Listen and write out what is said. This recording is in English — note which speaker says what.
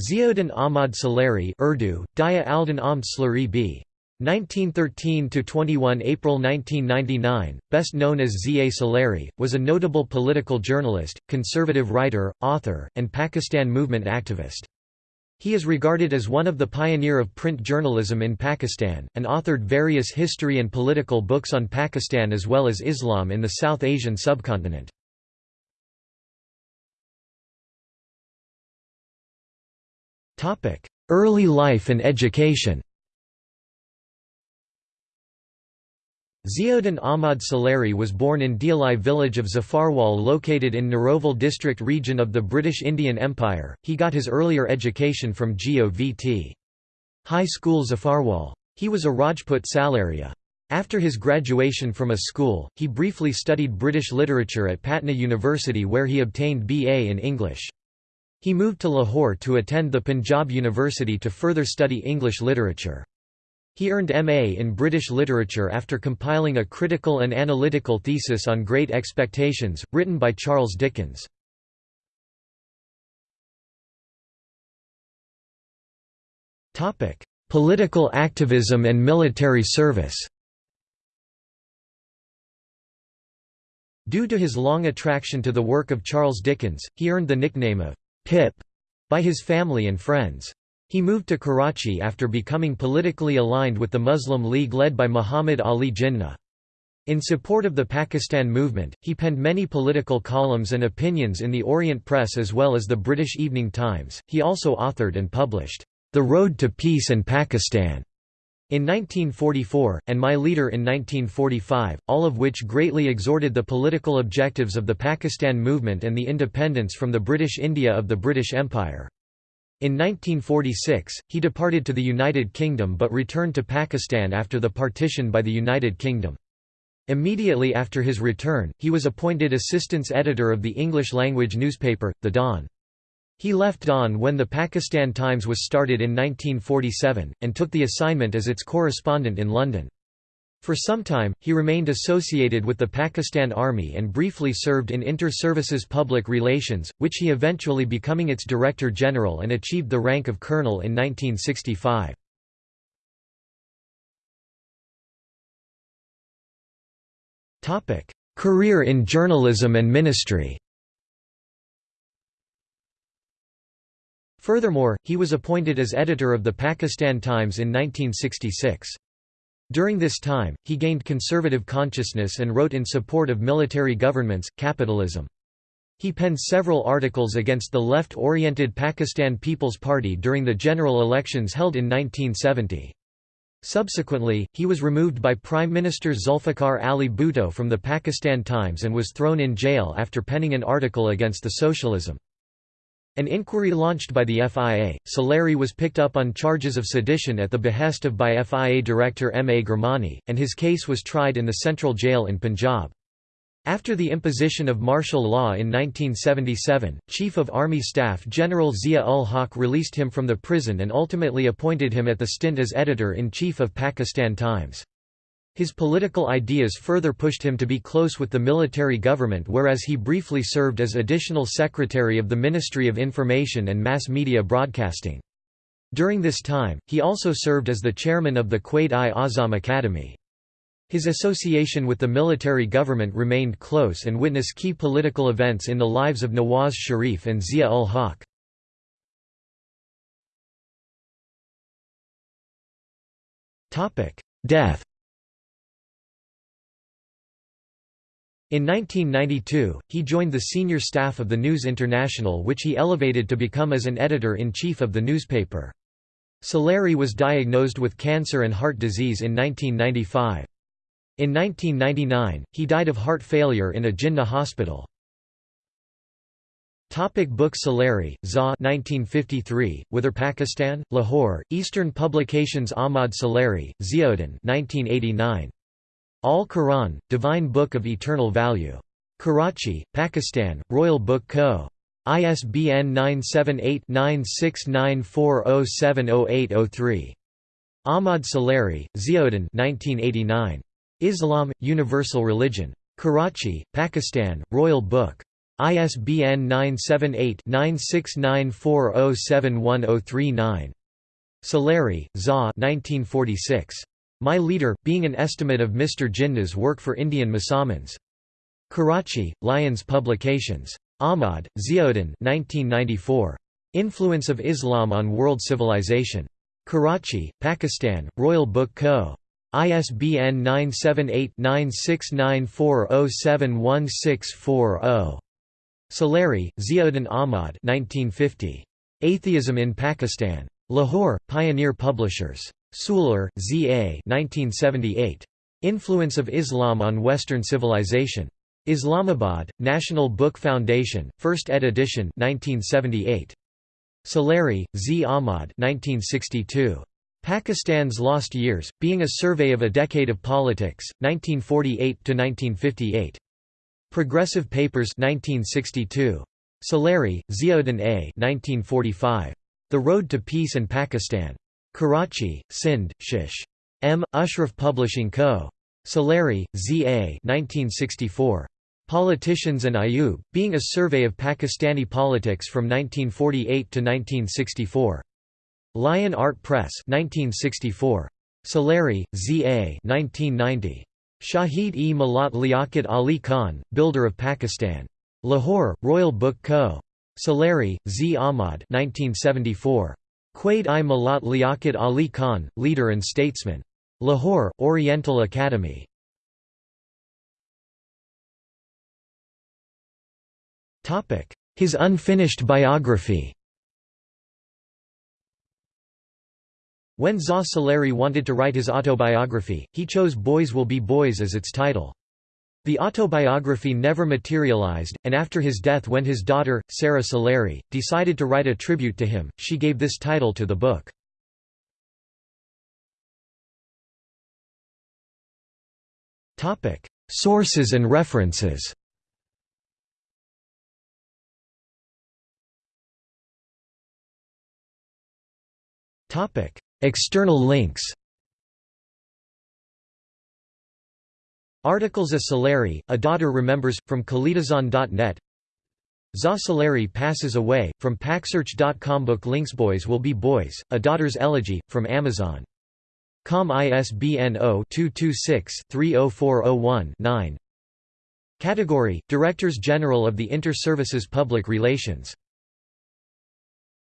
Speaker 1: Ziauddin Ahmad Suleri Urdu, Daya Aldan Ahmed Sluri b. 1913–21 April 1999, best known as Z. A. Suleri, was a notable political journalist, conservative writer, author, and Pakistan movement activist. He is regarded as one of the pioneer of print journalism in Pakistan, and authored various history and political books on Pakistan as well as Islam in the South Asian subcontinent. Early life and education Ziauddin Ahmad Suleri was born in Dialai village of Zafarwal located in Narowal district region of the British Indian Empire. He got his earlier education from GOVT. High School Zafarwal. He was a Rajput Salaria. After his graduation from a school, he briefly studied British literature at Patna University where he obtained BA in English. He moved to Lahore to attend the Punjab University to further study English literature. He earned M.A. in British literature after compiling a critical and analytical thesis on Great Expectations, written by Charles Dickens. Political activism and military service Due to his long attraction to the work of Charles Dickens, he earned the nickname of Pip by his family and friends. He moved to Karachi after becoming politically aligned with the Muslim League led by Muhammad Ali Jinnah. In support of the Pakistan movement, he penned many political columns and opinions in the Orient Press as well as the British Evening Times. He also authored and published, The Road to Peace and Pakistan, in 1944, and My Leader in 1945, all of which greatly exhorted the political objectives of the Pakistan movement and the independence from the British India of the British Empire. In 1946, he departed to the United Kingdom but returned to Pakistan after the partition by the United Kingdom. Immediately after his return, he was appointed assistant editor of the English-language newspaper, The Dawn. He left Dawn when the Pakistan Times was started in 1947, and took the assignment as its correspondent in London. For some time, he remained associated with the Pakistan Army and briefly served in inter-services public relations, which he eventually becoming its Director General and achieved the rank of Colonel in 1965. Career in journalism and ministry Furthermore, he was appointed as editor of the Pakistan Times in 1966. During this time, he gained conservative consciousness and wrote in support of military governments, capitalism. He penned several articles against the left-oriented Pakistan People's Party during the general elections held in 1970. Subsequently, he was removed by Prime Minister Zulfikar Ali Bhutto from the Pakistan Times and was thrown in jail after penning an article against the socialism. An inquiry launched by the FIA, Suleri was picked up on charges of sedition at the behest of by FIA director M. A. Gurmani, and his case was tried in the central jail in Punjab. After the imposition of martial law in 1977, Chief of Army Staff General Zia-ul-Haq released him from the prison and ultimately appointed him at the stint as editor-in-chief of Pakistan Times. His political ideas further pushed him to be close with the military government whereas he briefly served as additional secretary of the Ministry of Information and Mass Media Broadcasting. During this time, he also served as the chairman of the Quaid-i-Azam Academy. His association with the military government remained close and witnessed key political events in the lives of Nawaz Sharif and Zia-ul-Haq. Death In 1992, he joined the senior staff of the News International which he elevated to become as an editor-in-chief of the newspaper. Suleri was diagnosed with cancer and heart disease in 1995. In 1999, he died of heart failure in a Jinnah hospital. Topic Book Suleri, Za 1953, Whither Pakistan, Lahore, Eastern Publications Ahmad Suleri, Ziauddin 1989. Al-Quran, Divine Book of Eternal Value. Karachi, Pakistan, Royal Book Co. ISBN 978-9694070803. Ahmad Suleri, Ziauddin 1989. Islam, Universal Religion. Karachi, Pakistan, Royal Book. ISBN 978-9694071039. Suleri, Za 1946. My Leader, Being an Estimate of Mr. Jinnah's Work for Indian Mussalmans. Karachi, Lyons Publications. Ahmad, Ziauddin 1994. Influence of Islam on World Civilization. Karachi, Pakistan, Royal Book Co. ISBN 978-9694071640. Suleri, Ziauddin Ahmad 1950. Atheism in Pakistan. Lahore, Pioneer Publishers. Suler, Z. A. 1978. Influence of Islam on Western Civilization. Islamabad, National Book Foundation, 1st ed. edition 1978. Suleri, Z. Ahmad 1962. Pakistan's Lost Years, Being a Survey of a Decade of Politics, 1948–1958. Progressive Papers 1962. Suleri, Ziauddin A. 1945. The Road to Peace and Pakistan. Karachi, Sindh, Shish. M. Ashraf Publishing Co. Suleri, Z. A. 1964. Politicians and Ayub, Being a Survey of Pakistani Politics from 1948 to 1964. Lion Art Press 1964. Suleri, Z. A. 1990. Shahid-e Malat Liaquat Ali Khan, Builder of Pakistan. Lahore, Royal Book Co. Suleri, Z. Ahmad 1974. Quaid-i Malat Liaquat Ali Khan, Leader and Statesman. Lahore, Oriental Academy. His unfinished biography When Za Suleri wanted to write his autobiography, he chose Boys Will Be Boys as its title. The autobiography never materialized, and after his death when his daughter, Sara Suleri, decided to write a tribute to him, she gave this title to the book. Sources and references External links Articles A Suleri, A Daughter Remembers, from Khalidazan.net Za Passes Away, from packsearch.com Book links Boys Will Be Boys, A Daughter's Elegy, from Amazon. Com ISBN 0-226-30401-9 Category – Directors General of the Inter-Services Public Relations